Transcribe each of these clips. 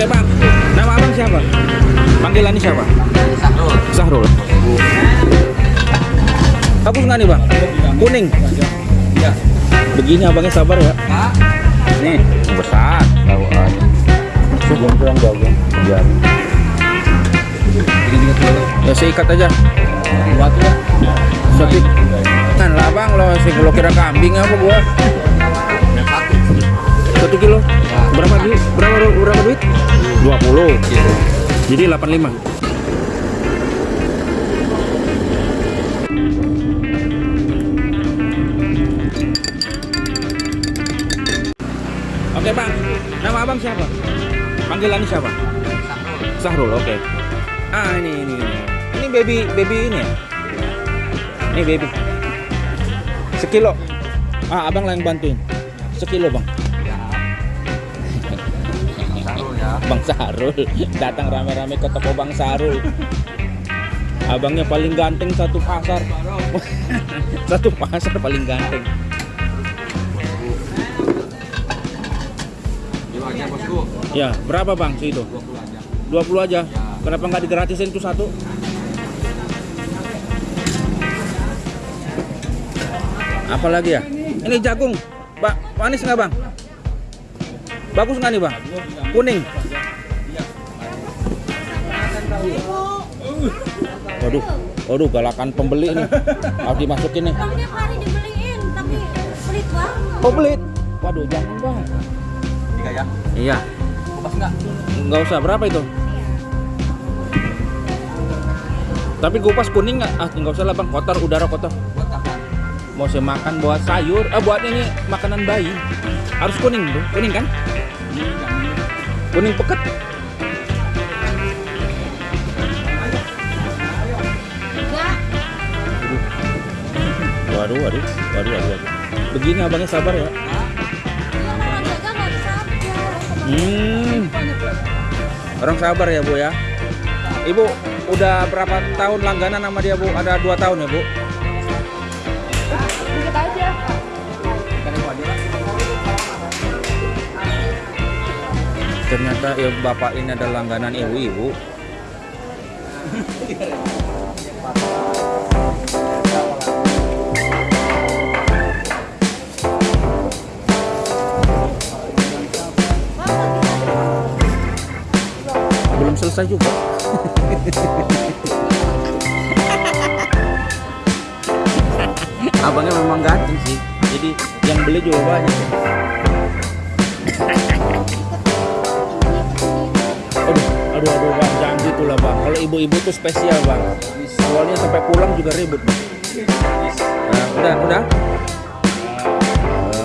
Oke bang, nama abang siapa? Panggilannya siapa? Sahrul. Sahrul. Bagus nggak nih bang? Kuning. Iya. Begini abangnya sabar ya. Nih besar. Tahu aja. Sudah kurang. Dikit-dikit dulu. Ya saya ikat aja. Buat ya. Satu. Kan lah bang lo sih kalau kira kambing apa gua? Satu. Kilo. Berapa duit? Berapa berapa duit? 20. Jadi 85. Oke bang, nama abang siapa? Panggilannya siapa? Sahrul. Sahrul, oke. Ah ini ini ini. Ini baby baby ini ya? Ini baby. Sekilo. Ah abang lah yang bantuin. Sekilo bang. Bang Sarul datang rame-rame ke toko Bang Sarul. Abangnya paling ganteng satu pasar. satu pasar paling ganteng. Ya, berapa Bang sih itu? 20 20 aja. Kenapa nggak digratisin itu satu? Apalagi ya? Ini jagung. Pak, manis nggak Bang? Bagus nggak nih Bang? Kuning. Waduh, waduh galakan pembeli nih. Harus dimasukin nih. Bang tiap hari dibeliin, tapi pelit banget. Oh pelit. Waduh, jangan Bang. Tiga ya. Iya, Kupas enggak? nggak usah. Berapa itu? Tapi kupas kuning nggak? Ah, nggak usah lah bang. Kotor, udara kotor. Buat apa? Mau saya makan buat sayur, eh buat ini makanan bayi. Harus kuning tuh, kuning kan? Kuning peket. Waduh, waduh, waduh, waduh, waduh. Begini abangnya sabar ya. Hmm, orang sabar ya bu ya. Ibu udah berapa tahun langganan sama dia bu? Ada dua tahun ya bu? Ternyata ya bapak ini ada langganan ibu-ibu. Selesai juga. Abangnya memang ganteng sih. Jadi yang beli juga banyak. ya. Aduh, aduh, aduh bang, jangan gitu lah bang. Kalau ibu-ibu tuh spesial bang. Soalnya sampai pulang juga ribut. Bang. Nah, udah, udah.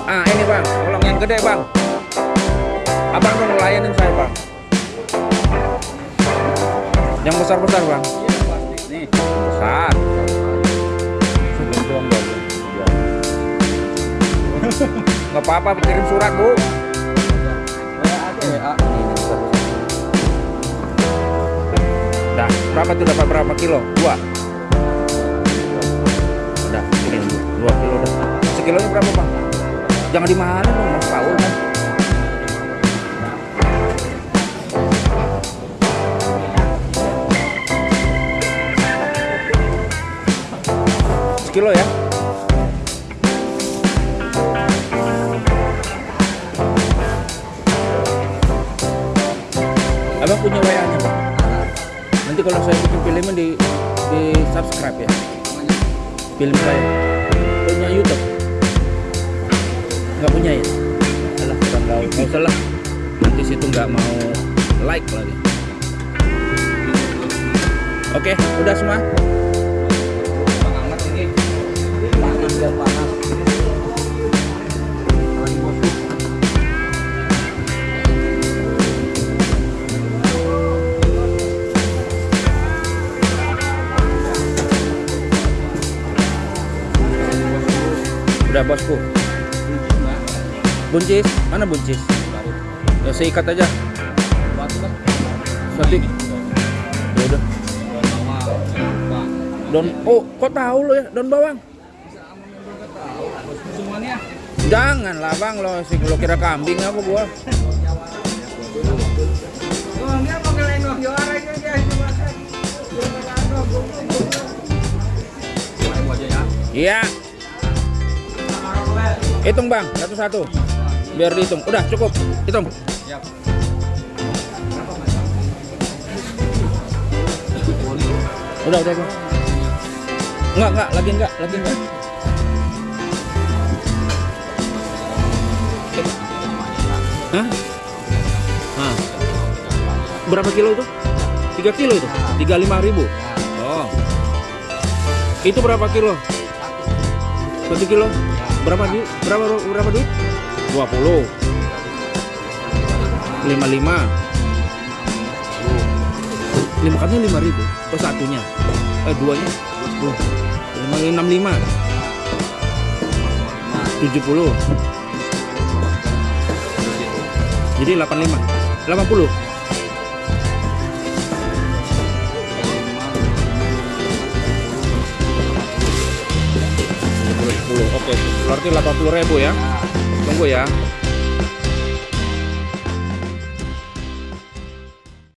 Ah, ini bang, tolong yang gede bang. Abang dong layanin saya bang. Yang besar-besar bang. Nih. Besar. Sebelum doang bang. Nggak apa-apa, kirim surat bu. Dah, berapa tuh dapat berapa kilo? Dua. Udah, ini dua, dua kilo dah. Sekilonya berapa bang? Jangan dimahalin dong, mas Paul kan. Sekilo ya? Abang punya WA-nya bang? Nanti kalau saya bikin filmnya di di subscribe ya. Film saya. Punya YouTube? Nggak punya ya? Alah kurang tahu. Nggak usah lah. Nanti situ nggak mau like lagi. Oke udah semua biar panas. Udah bosku. Buncis? Mana buncis? Ya saya ikat aja. Satu ya udah. Oh kok tahu lo ya? Daun bawang. Jangan lah bang lo, sih lo kira kambing aku gua. Iya. Hitung bang, satu-satu. Biar dihitung. Udah cukup, hitung. Udah, udah, udah. Enggak, enggak, lagi enggak, lagi enggak. Hah? Hah. Berapa kilo itu? 3 kilo itu? 35 ribu? Oh. Itu berapa kilo? Satu kilo? Berapa duit? Berapa berapa duit? 20. 55. Lima katanya lima ribu. Oh satunya. Eh duanya. Lima enam lima. Tujuh puluh. Jadi delapan lima. Delapan puluh. Oke, berarti delapan puluh ribu ya. Tunggu ya.